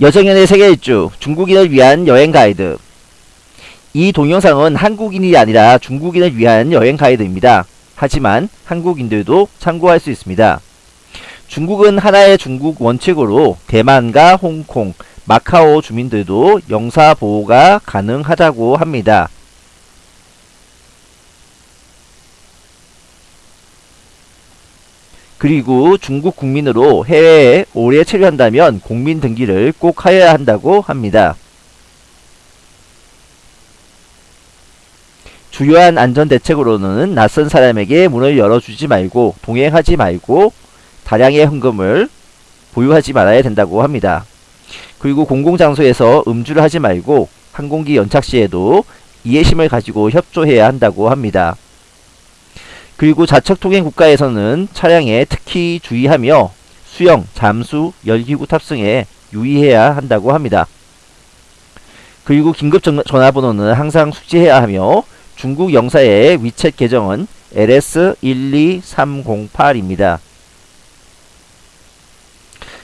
여정연의 세계 일주 중국인을 위한 여행 가이드 이 동영상은 한국인이 아니라 중국인을 위한 여행 가이드입니다. 하지만 한국인들도 참고할 수 있습니다. 중국은 하나의 중국 원칙으로 대만과 홍콩, 마카오 주민들도 영사 보호가 가능하다고 합니다. 그리고 중국 국민으로 해외에 오래 체류한다면 공민 등기를 꼭 하여야 한다고 합니다. 주요한 안전대책으로는 낯선 사람에게 문을 열어주지 말고 동행하지 말고 다량의 현금을 보유하지 말아야 된다고 합니다. 그리고 공공장소에서 음주를 하지 말고 항공기 연착 시에도 이해심을 가지고 협조해야 한다고 합니다. 그리고 자척 통행 국가에서는 차량에 특히 주의하며 수영, 잠수, 열기구 탑승에 유의해야 한다고 합니다. 그리고 긴급 전화번호는 항상 숙지해야 하며 중국 영사의 위챗 계정은 LS12308입니다.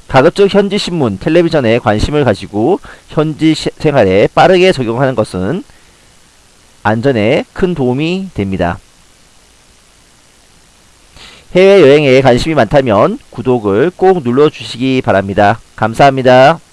가급적 현지 신문, 텔레비전에 관심을 가지고 현지 생활에 빠르게 적용하는 것은 안전에 큰 도움이 됩니다. 해외여행에 관심이 많다면 구독을 꼭 눌러주시기 바랍니다. 감사합니다.